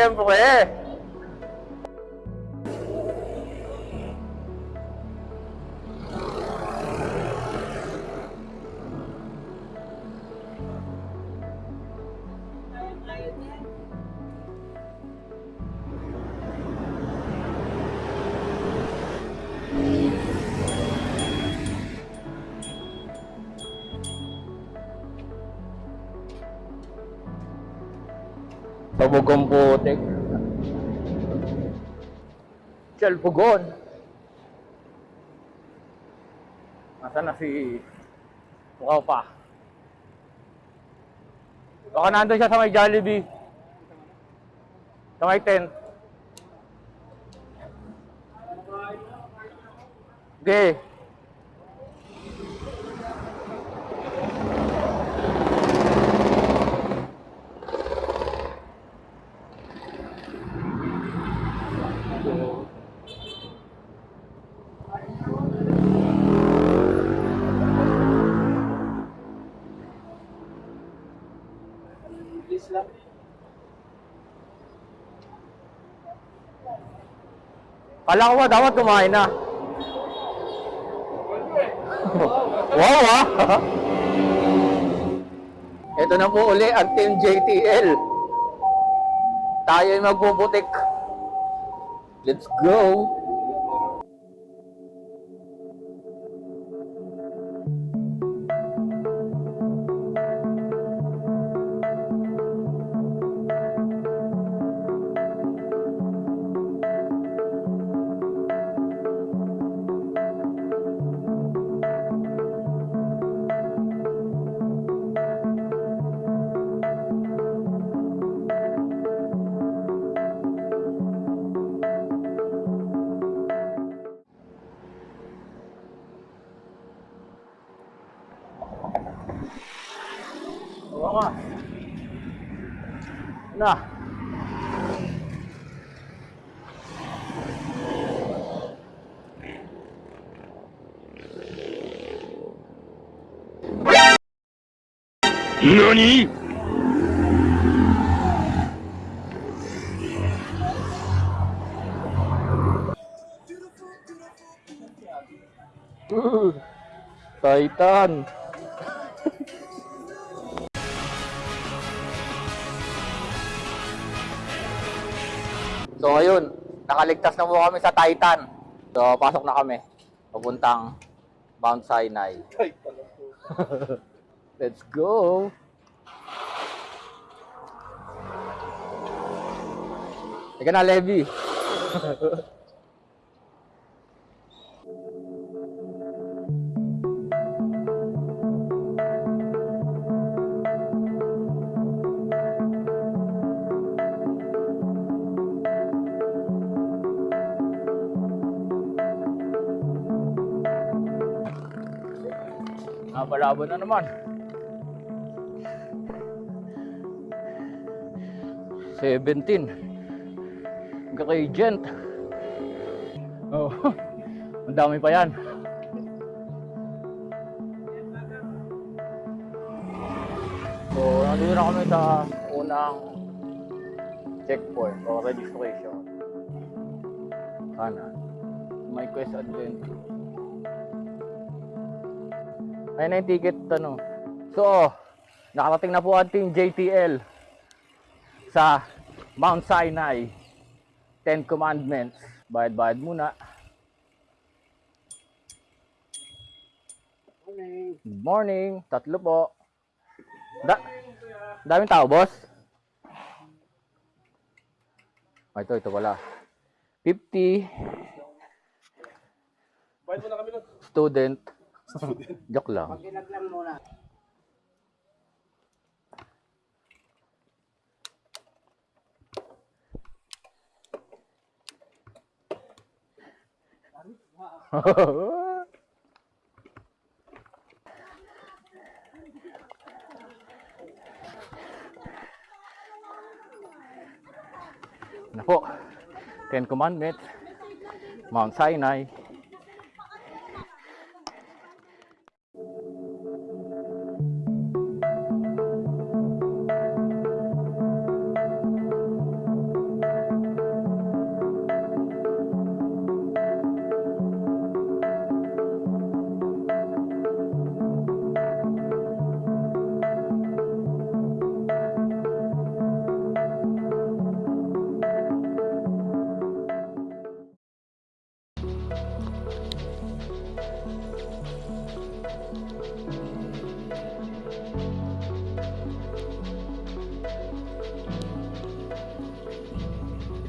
Candomblé, Siyempre. Pabugong putik. Chalpugon. Nasaan na si Mukhaw pa? Baka nandun siya sa may Jollibee. Sa may tent. Okay. Please lang. Kala ko ba dapat kumain na? wow ah! Ito na po uli ang Team JTL. Tayo ay magpuputik. Let's go! NANI?! Uh, Titan. so ngayon, nakaligtas na po kami sa Titan. So pasok na kami. Papuntang Mount Sinai. Let's go! Teka na, Levi. Napalaban na naman. Seventeen. Gradient. Oh, ang dami pa yan. So, nandito na kami sa unang checkpoint o registration. Kanan. My Quest Adventure. Ayun na yung ticket, ano. So, nakarating na po ang JTL sa Mount Sinai. Ten Commandments. Bayad-bayad muna. Okay. Good morning. Tatlo po. Da daming tao, boss? Ah, ito, ito pala. 50 Bayad mo na kami nun. student. Joke lang. Ginaglang muna. Na po. Ten Commandments. Mount Sinai.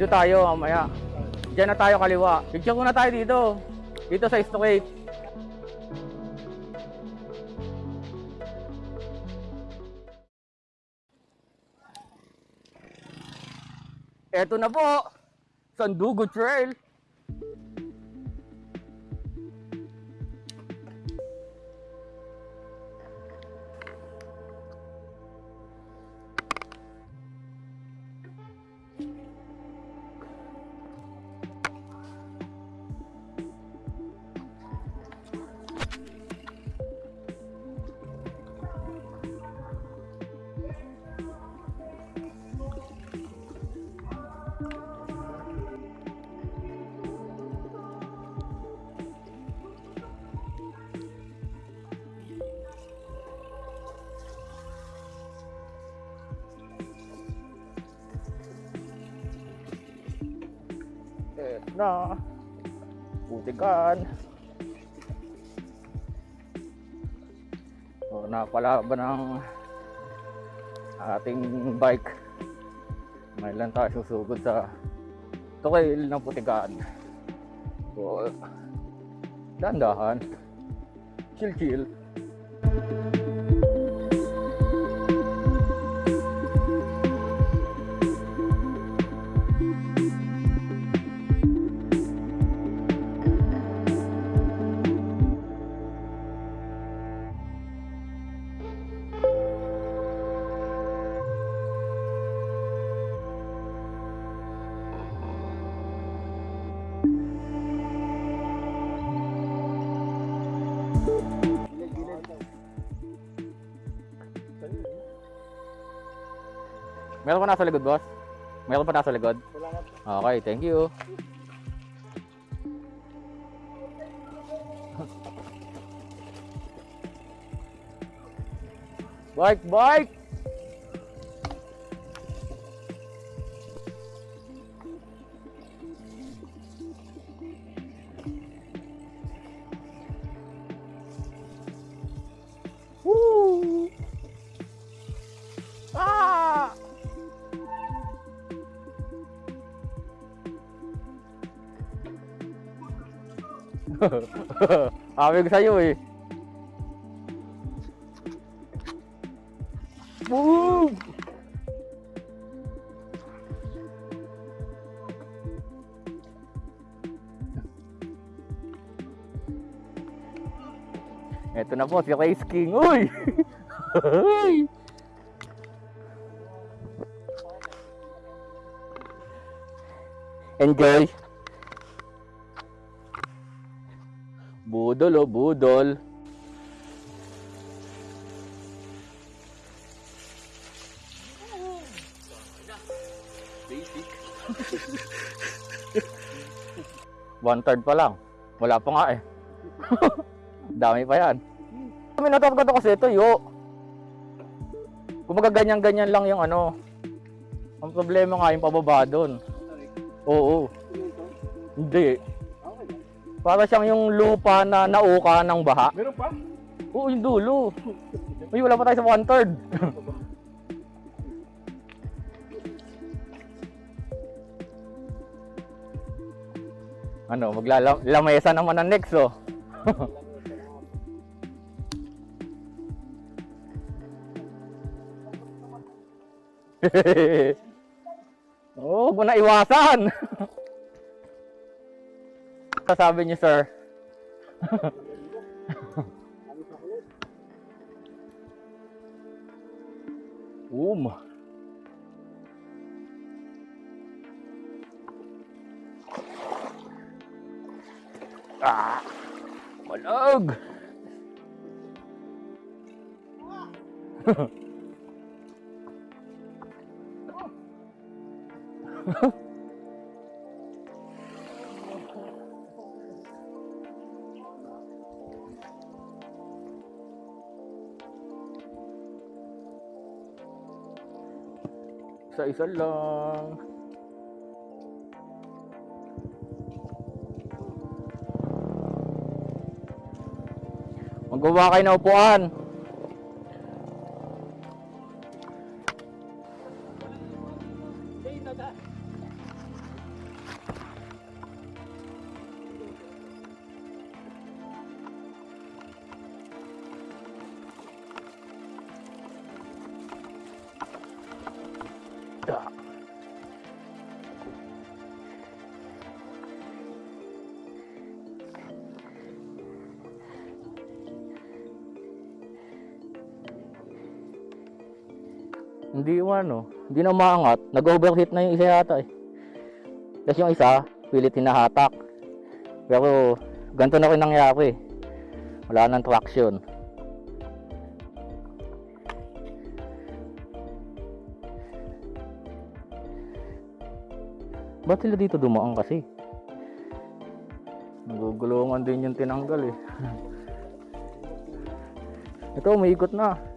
Dito tayo mamaya. Diyan na tayo kaliwa. Picture muna tayo dito. Dito sa straight. Eto na po. Sandugo Trail. Na. Putikan. O, napalaban ng ating bike. Ngayon lang tayo susugod sa trail ng putikan. So, dandahan. Chill chill. Meron pa nasa likod, boss? Meron pa nasa likod? Wala na. Okay, thank you. Bike, bike! Sabi ko sa'yo eh. Boom! Ito na po si Race King. Uy! Enjoy. Budol oh, budol. One third pa lang. Wala pa nga eh. Dami pa yan. Natakot ko kasi ito, yo. Kumbaga ganyan-ganyan lang yung ano. Ang problema nga yung pababa doon. Oo. Hindi. Para siyang yung lupa na nauka ng baha. Meron pa? Oo, yung dulo. Uy, wala pa tayo sa one third. ano, maglalamesa naman ang next, oh. oh, huwag mo na iwasan. Sasabi niyo, sir. Um. Ah! Malag! Isa-isa lang. Magawa kayo ng upuan. Hindi yung ano, hindi na umaangat. Nag-overheat na yung isa yata eh. Tapos yung isa, pilit hinahatak. Pero, ganito na rin nangyari. Wala nang traction. Ba't sila dito dumaan kasi? Nagugulungan din yung tinanggal eh. Ito, umiikot na.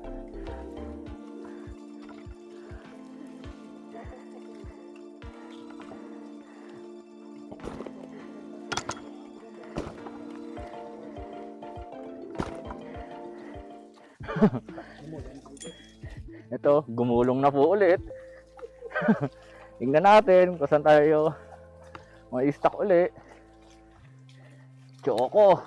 Ito, gumulong na po ulit. Tingnan natin kung saan tayo ma-stack uli. Choco.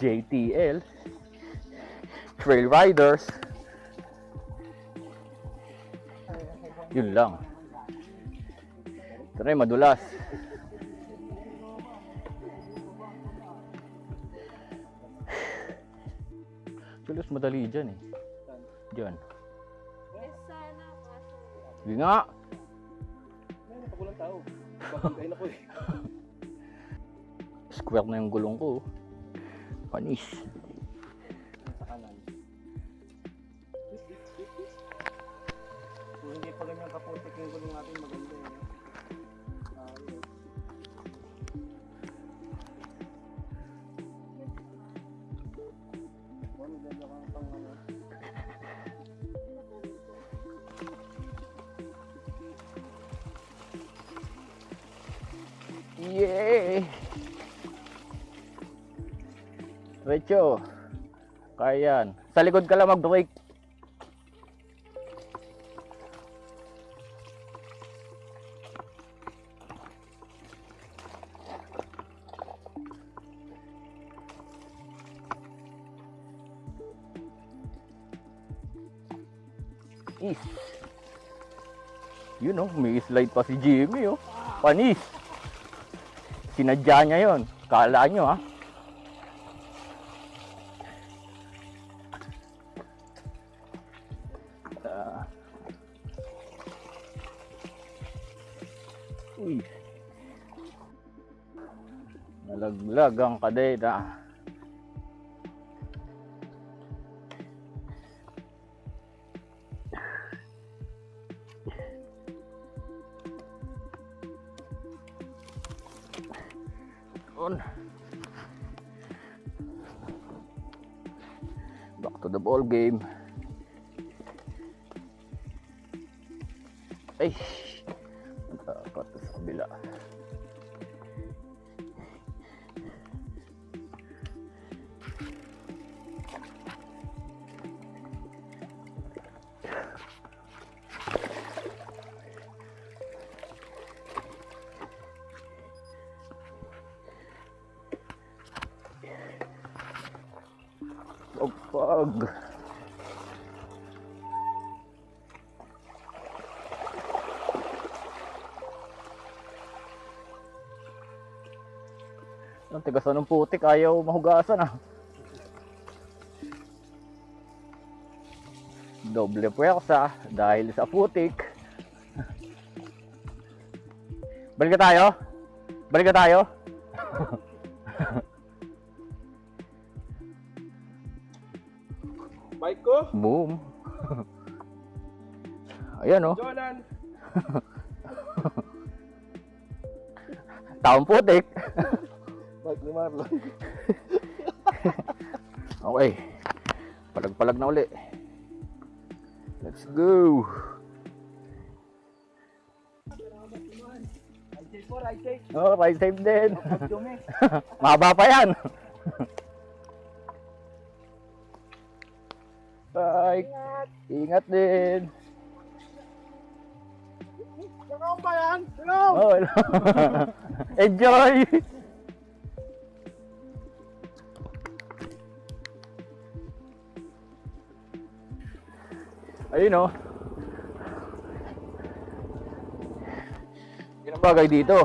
JTL. Trail Riders. Yun lang. Ito na madulas. Madali dyan eh. Dyan. Sige nga. Ay, napagulang tao. Babanggain ako eh. Square na yung gulong ko. Panis. Sa kanan. Kung hindi pa ganyan kaputik yung gulong natin, maganda Recho. Kaya yan. Sa likod ka lang mag-brake. Is. Yun oh, may slide pa si Jimmy oh. Panis. Sinadya niya yon. Kala nyo. Ah. Nalaglag ang kadeta. On. Back to the ball game. Ay. Dapat sa kabila. Pagpag. Ang tigas na ng putik, ayaw mahugasan ah. Doble puwersa dahil sa putik. Balik tayo? Balik tayo? Boom. Ayan oh, Jolan! taong putik. Bike ni Marlon. Okay. Palag-palag na uli. Let's go. Oh, ride safe din. Mahaba pa yan. Bye. Ingat din. Saka ba yan? Hello! Oh, hello. Enjoy. Ayun oh. Yun ang bagay dito.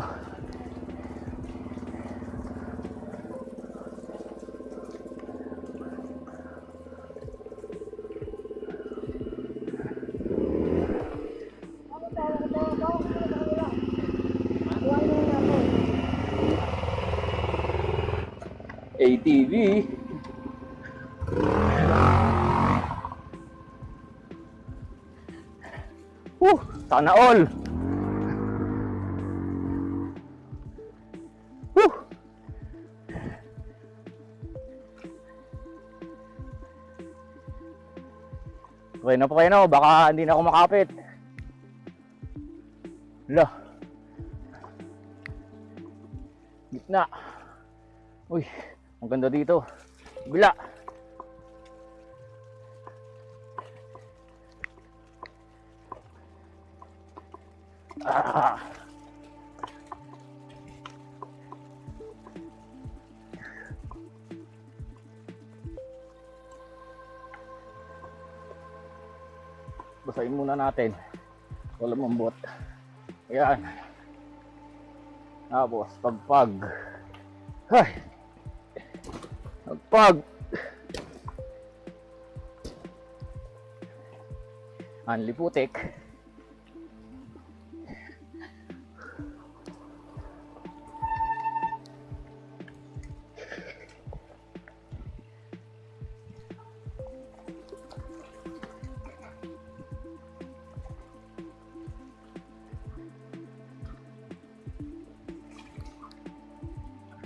Whew, sana all. Whew. Okay na po kayo no, baka hindi na ako makapit. Hala. Gitna. Uy, ang ganda dito. Bila. Ah. Basahin muna natin. Wala mambot. Ayan. Tapos, pagpag. Ay. Pagpag. Anli putik.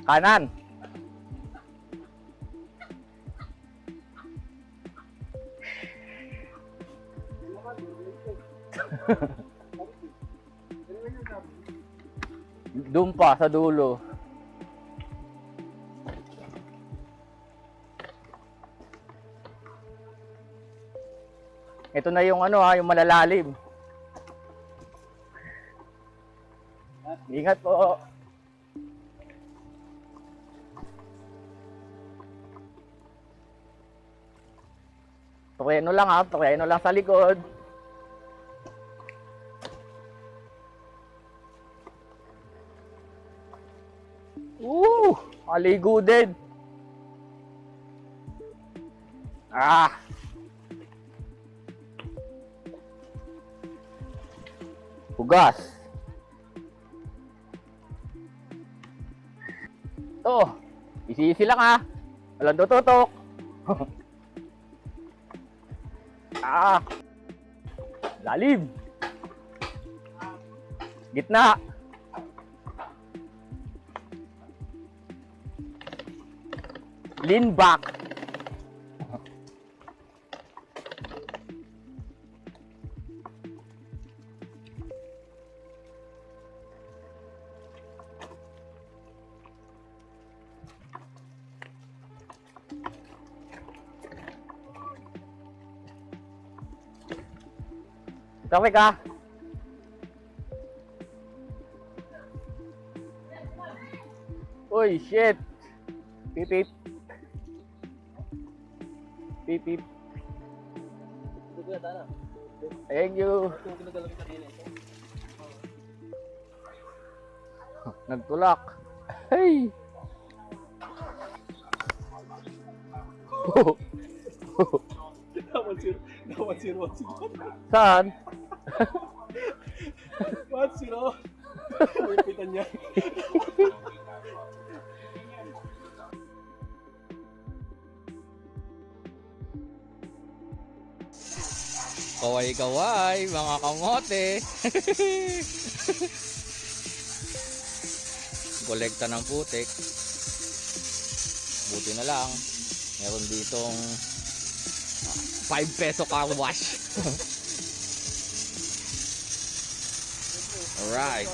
Kanan. Doon pa sa dulo. Ito na yung ano ha, yung malalalim. Ingat po. Preno lang ha, preno lang sa likod. Ooh, maligo din. Ah. Hugas. Oh, isi-isi lang ha. Walang tututok. Ah! Lalim! Gitna! Lean back! Tawi ka! Uy, shit! Pip pip. Pip pip. Ito kaya tara. Thank you. Nagtulak. Hey! Saan? One zero. Pipitan niya. Kaway-kaway, mga kamote. Kolekta ng putik. Buti na lang. Meron ditong 5 peso car wash. All right.